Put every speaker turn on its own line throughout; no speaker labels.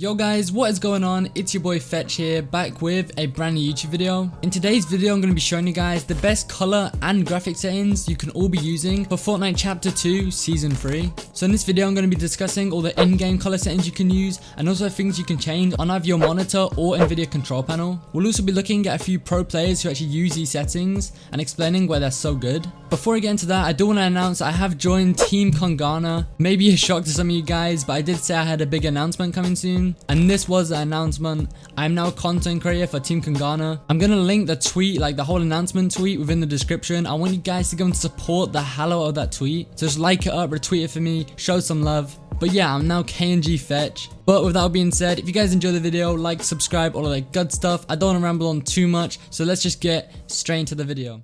Yo guys, what is going on? It's your boy Fetch here, back with a brand new YouTube video. In today's video, I'm going to be showing you guys the best color and graphic settings you can all be using for Fortnite Chapter 2 Season 3. So in this video, I'm going to be discussing all the in-game color settings you can use and also things you can change on either your monitor or NVIDIA control panel. We'll also be looking at a few pro players who actually use these settings and explaining why they're so good. Before I get into that, I do want to announce I have joined Team Kungarna. Maybe a shock to some of you guys, but I did say I had a big announcement coming soon and this was the announcement i'm now content creator for team Kungarna i'm gonna link the tweet like the whole announcement tweet within the description i want you guys to go and support the out of that tweet so just like it up retweet it for me show some love but yeah, I'm now KNG Fetch. But with that being said, if you guys enjoy the video, like, subscribe, all of that good stuff. I don't want to ramble on too much, so let's just get straight into the video.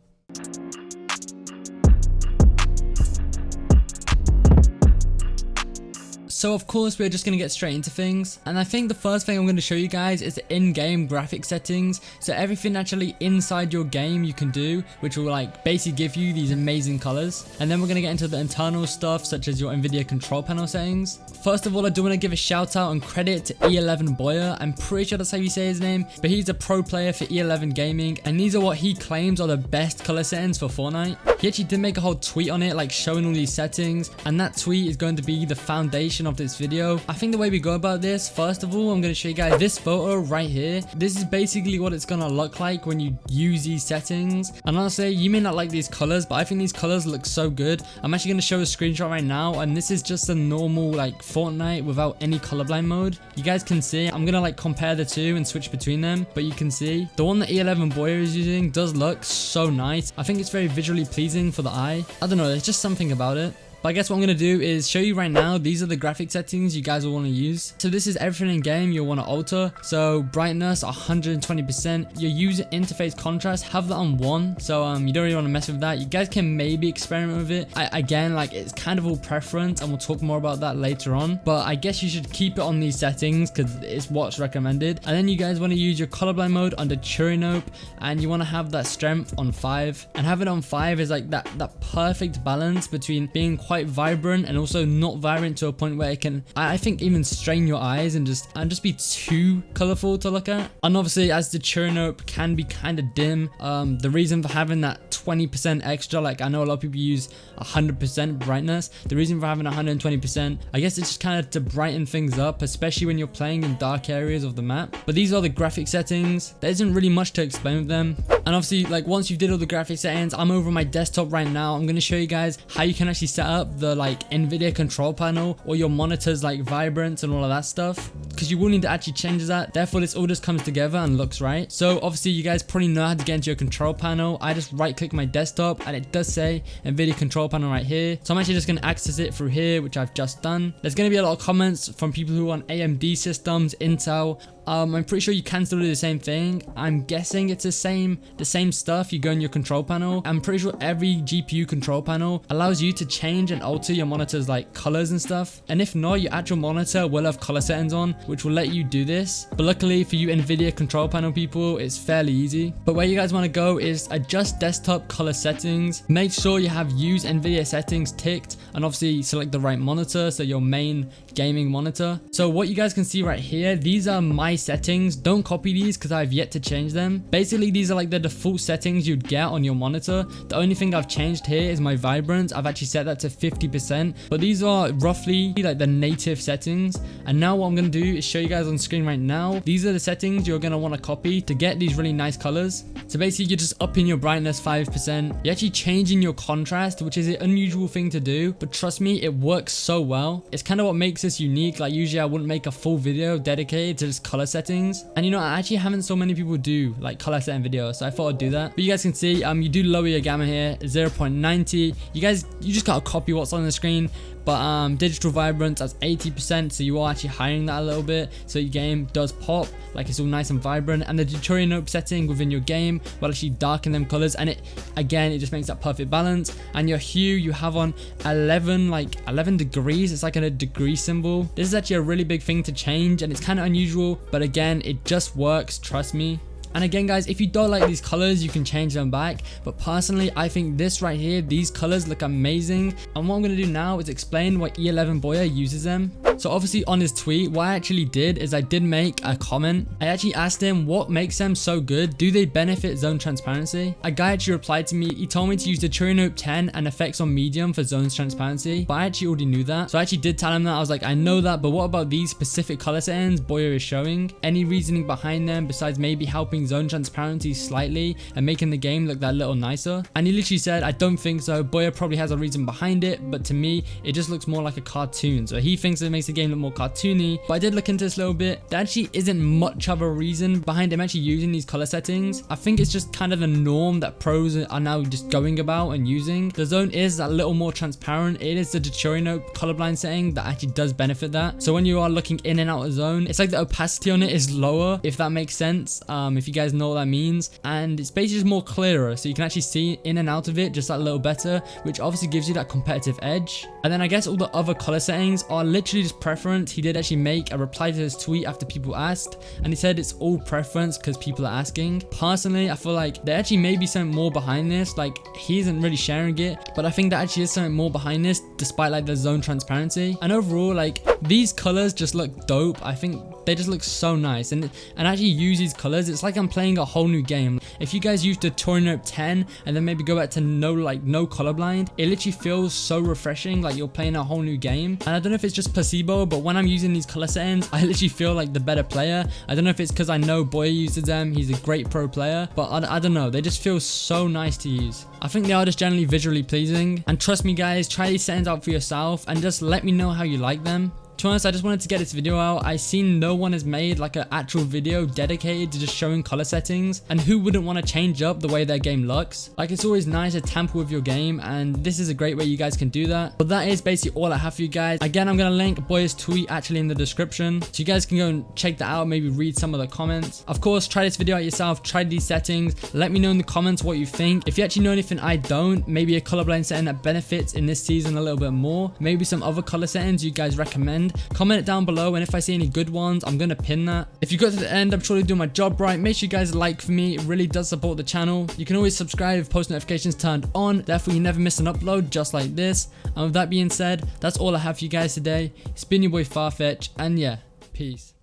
So of course we're just going to get straight into things and I think the first thing I'm going to show you guys is the in-game graphic settings so everything actually inside your game you can do which will like basically give you these amazing colors and then we're going to get into the internal stuff such as your Nvidia control panel settings. First of all I do want to give a shout out and credit to E11 Boyer I'm pretty sure that's how you say his name but he's a pro player for E11 Gaming and these are what he claims are the best color settings for Fortnite. He actually did make a whole tweet on it like showing all these settings and that tweet is going to be the foundation of of this video. I think the way we go about this, first of all, I'm going to show you guys this photo right here. This is basically what it's going to look like when you use these settings. And honestly, you may not like these colors, but I think these colors look so good. I'm actually going to show a screenshot right now. And this is just a normal like Fortnite without any colorblind mode. You guys can see, I'm going to like compare the two and switch between them. But you can see the one that E11 Boyer is using does look so nice. I think it's very visually pleasing for the eye. I don't know, there's just something about it. But I guess what I'm going to do is show you right now, these are the graphic settings you guys will want to use. So this is everything in game you'll want to alter. So brightness 120%, your user interface contrast, have that on 1. So um, you don't really want to mess with that. You guys can maybe experiment with it. I, again, like it's kind of all preference and we'll talk more about that later on. But I guess you should keep it on these settings because it's what's recommended. And then you guys want to use your colorblind mode under Tritanope and you want to have that strength on 5. And having it on 5 is like that, that perfect balance between being quite quite vibrant and also not vibrant to a point where it can, I think, even strain your eyes and just and just be too colorful to look at. And obviously, as the Tritanope can be kind of dim, um, the reason for having that 20% extra, like I know a lot of people use 100% brightness. The reason for having 120%, I guess it's just kind of to brighten things up, especially when you're playing in dark areas of the map. But these are the graphic settings. There isn't really much to explain with them. And obviously, like once you've did all the graphic settings, I'm over my desktop right now. I'm going to show you guys how you can actually set up up the like Nvidia control panel or your monitor's like vibrance and all of that stuff because you will need to actually change that therefore this all just comes together and looks right so obviously you guys probably know how to get into your control panel I just right click my desktop and it does say Nvidia control panel right here so I'm actually just going to access it through here which I've just done there's going to be a lot of comments from people who are AMD systems Intel um, I'm pretty sure you can still do the same thing. I'm guessing it's the same the same stuff. You go in your control panel. I'm pretty sure every GPU control panel allows you to change and alter your monitor's like colors and stuff. And if not, your actual monitor will have color settings on, which will let you do this. But luckily for you NVIDIA control panel people, it's fairly easy. But where you guys want to go is adjust desktop color settings. Make sure you have use NVIDIA settings ticked and obviously select the right monitor. So your main gaming monitor. So what you guys can see right here, these are my settings. Don't copy these because I've yet to change them. Basically, these are like the default settings you'd get on your monitor. The only thing I've changed here is my vibrance. I've actually set that to 50%, but these are roughly like the native settings. And now what I'm going to do show you guys on screen right now. These are the settings you're going to want to copy to get these really nice colors. So basically, you're just upping your brightness 5%. You're actually changing your contrast, which is an unusual thing to do, but trust me, it works so well. It's kind of what makes this unique. Like usually I wouldn't make a full video dedicated to just color settings. And you know, I actually haven't so many people do like color setting videos, so I thought I'd do that. But you guys can see, um, you do lower your gamma here, 0.90. You guys, you just gotta copy what's on the screen. But um, digital vibrance that's 80%, so you are actually hiring that a little bit, so your game does pop, like it's all nice and vibrant. And the Tritanope setting within your game will actually darken them colors, and it again it just makes that perfect balance. And your hue you have on 11 like 11 degrees, it's like a degree symbol. This is actually a really big thing to change, and it's kind of unusual, but again it just works. Trust me. And again guys, if you don't like these colors, you can change them back. But personally, I think this right here, these colors look amazing. And what I'm to do now is explain why E11 Boyer uses them. So obviously on his tweet, what I actually did is I did make a comment. I actually asked him what makes them so good. Do they benefit zone transparency? A guy actually replied to me. He told me to use the Nope 10 and effects on medium for zones transparency, but I actually already knew that. So I actually did tell him that. I was like, I know that, but what about these specific color settings Boyer is showing? Any reasoning behind them besides maybe helping zone transparency slightly and making the game look that little nicer? And he literally said, I don't think so. Boyer probably has a reason behind it, but to me, it just looks more like a cartoon. So he thinks it makes the game look more cartoony, but I did look into this a little bit. There actually isn't much of a reason behind him actually using these color settings. I think it's just kind of the norm that pros are now just going about and using. The zone is a little more transparent. It is the Deuteranope colorblind setting that actually does benefit that. So when you are looking in and out of zone, it's like the opacity on it is lower, if that makes sense. Um, if you guys know what that means. And it's basically just more clearer. So you can actually see in and out of it just that little better, which obviously gives you that competitive edge. And then I guess all the other color settings are literally just preference. He did actually make a reply to his tweet after people asked. And he said it's all preference because people are asking. Personally, I feel like there actually may be something more behind this. Like he isn't really sharing it, but I think there actually is something more behind this despite like the zone transparency. And overall, like these colors just look dope. I think they just look so nice. And and actually use these colors it's like i'm playing a whole new game. If you guys use the Nope 10 and then maybe go back to no like no colorblind it literally feels so refreshing like you're playing a whole new game. And i don't know if it's just placebo but when i'm using these color settings i literally feel like the better player. I don't know if it's because i know boy uses them he's a great pro player but I, I don't know. They just feel so nice to use. I think they are just generally visually pleasing. And trust me guys try these settings out for yourself and just let me know how you like them to be honest, I just wanted to get this video out. I seen no one has made like an actual video dedicated to just showing color settings and who wouldn't want to change up the way their game looks. Like it's always nice to tamper with your game and this is a great way you guys can do that. But that is basically all I have for you guys. Again, I'm going to link Boya's tweet actually in the description. So you guys can go and check that out, maybe read some of the comments. Of course, try this video out yourself, try these settings. Let me know in the comments what you think. If you actually know anything I don't, maybe a colorblind setting that benefits in this season a little bit more. Maybe some other color settings you guys recommend comment it down below and if I see any good ones I'm gonna pin that. If you got to the end I'm surely doing my job right. Make sure you guys like for me. It really does support the channel. You can always subscribe if post notifications turned on. Therefore you never miss an upload just like this. And with that being said that's all I have for you guys today. It's been your boy Farfetch and yeah peace